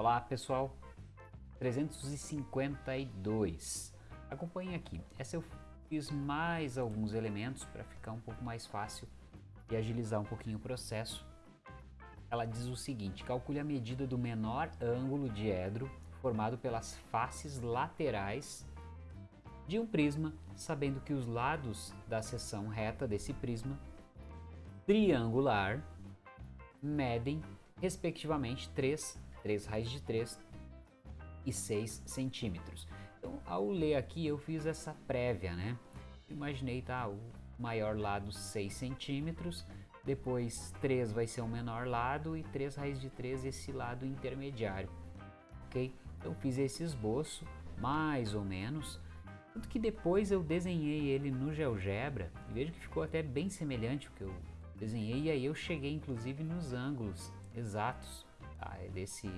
Olá pessoal, 352. Acompanhe aqui. Essa eu fiz mais alguns elementos para ficar um pouco mais fácil e agilizar um pouquinho o processo. Ela diz o seguinte, calcule a medida do menor ângulo diedro formado pelas faces laterais de um prisma, sabendo que os lados da seção reta desse prisma triangular medem respectivamente 3, 3 raiz de 3 e 6 centímetros. Então, ao ler aqui, eu fiz essa prévia, né? Imaginei, tá, o maior lado 6 centímetros, depois 3 vai ser o menor lado e 3 raiz de 3 esse lado intermediário, ok? Então fiz esse esboço, mais ou menos, tanto que depois eu desenhei ele no GeoGebra, e vejo que ficou até bem semelhante ao que eu desenhei, e aí eu cheguei inclusive nos ângulos exatos desse,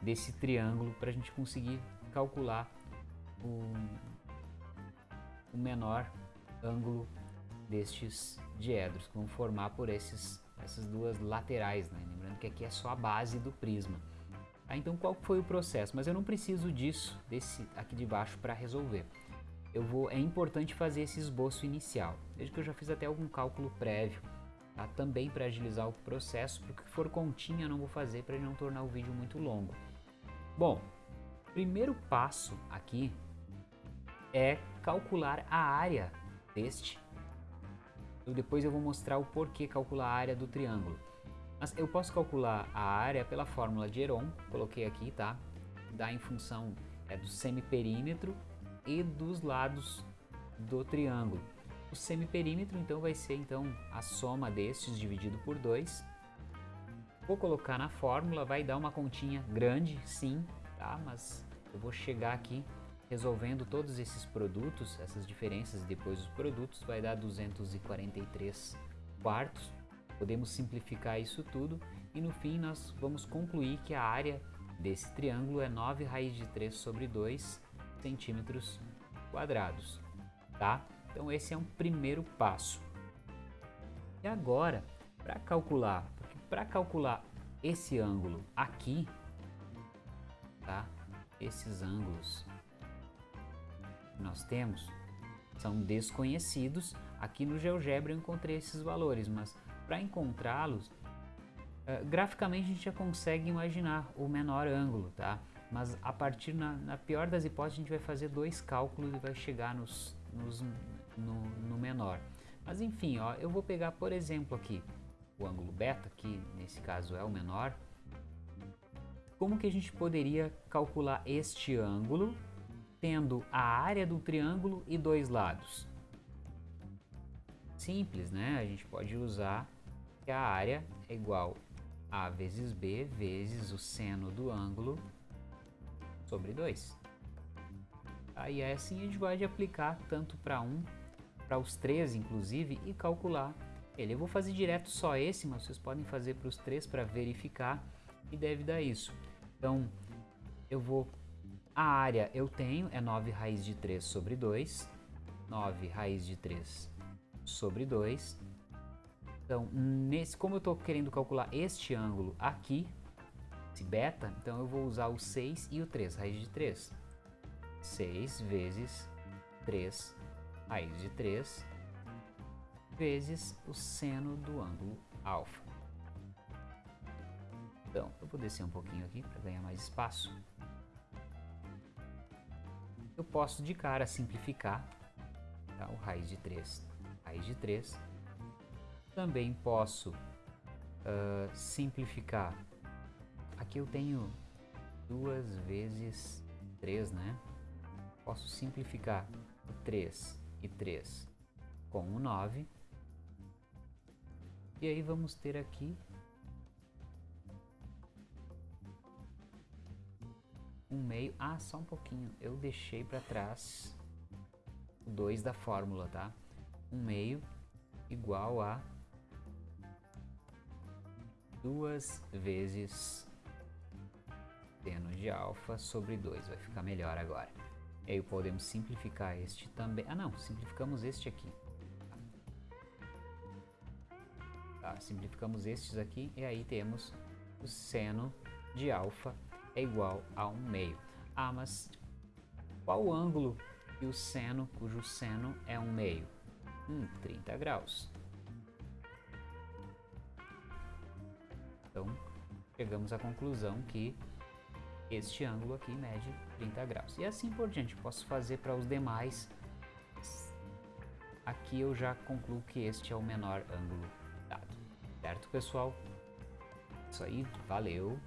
desse triângulo para a gente conseguir calcular o, o menor ângulo destes diedros, que vão formar por esses, essas duas laterais, né? lembrando que aqui é só a base do prisma. Ah, então qual foi o processo? Mas eu não preciso disso, desse aqui de baixo para resolver. Eu vou, é importante fazer esse esboço inicial. Veja que eu já fiz até algum cálculo prévio, também para agilizar o processo, porque o que for continha eu não vou fazer para não tornar o vídeo muito longo. Bom, primeiro passo aqui é calcular a área deste. Eu depois eu vou mostrar o porquê calcular a área do triângulo. Mas eu posso calcular a área pela fórmula de Heron, coloquei aqui, tá? Dá em função é, do semiperímetro e dos lados do triângulo. O semiperímetro então vai ser então a soma destes dividido por 2. Vou colocar na fórmula, vai dar uma continha grande, sim, tá? Mas eu vou chegar aqui resolvendo todos esses produtos, essas diferenças e depois os produtos, vai dar 243 quartos. Podemos simplificar isso tudo e no fim nós vamos concluir que a área desse triângulo é 9 raiz de 3 sobre 2 centímetros quadrados, tá? Então esse é um primeiro passo. E agora, para calcular, para calcular esse ângulo aqui, tá? Esses ângulos que nós temos são desconhecidos. Aqui no GeoGebra eu encontrei esses valores, mas para encontrá-los, uh, graficamente a gente já consegue imaginar o menor ângulo, tá? Mas a partir, na, na, pior das hipóteses, a gente vai fazer dois cálculos e vai chegar nos, nos, no, no menor. Mas enfim, ó, eu vou pegar, por exemplo, aqui o ângulo beta, que nesse caso é o menor. Como que a gente poderia calcular este ângulo tendo a área do triângulo e dois lados? Simples, né? A gente pode usar que a área é igual a vezes b vezes o seno do ângulo sobre 2. Aí assim a gente pode aplicar tanto para um, para os três inclusive, e calcular ele. Eu vou fazer direto só esse, mas vocês podem fazer para os três para verificar e deve dar isso. Então, eu vou... A área eu tenho é 9 raiz de 3 sobre 2, 9 raiz de 3 sobre 2. Então, nesse, como eu estou querendo calcular este ângulo aqui, esse beta, então eu vou usar o 6 e o 3, raiz de 3. 6 vezes 3, raiz de 3, vezes o seno do ângulo alfa. Então, eu vou descer um pouquinho aqui para ganhar mais espaço. Eu posso de cara simplificar tá? o raiz de 3, raiz de 3. Também posso uh, simplificar Aqui eu tenho duas vezes 3, né? Posso simplificar o 3 e 3 com o 9. E aí vamos ter aqui um meio. Ah, só um pouquinho. Eu deixei para trás o 2 da fórmula, tá? Um meio igual a duas vezes seno de alfa sobre 2, vai ficar melhor agora. E aí podemos simplificar este também. Ah não, simplificamos este aqui. Tá, simplificamos estes aqui e aí temos o seno de alfa é igual a 1 meio. Ah, mas qual o ângulo e o seno, cujo seno é 1 meio? Hum, 30 graus. Então, chegamos à conclusão que este ângulo aqui mede 30 graus. E assim por diante, posso fazer para os demais. Aqui eu já concluo que este é o menor ângulo dado. Certo, pessoal? Isso aí, valeu!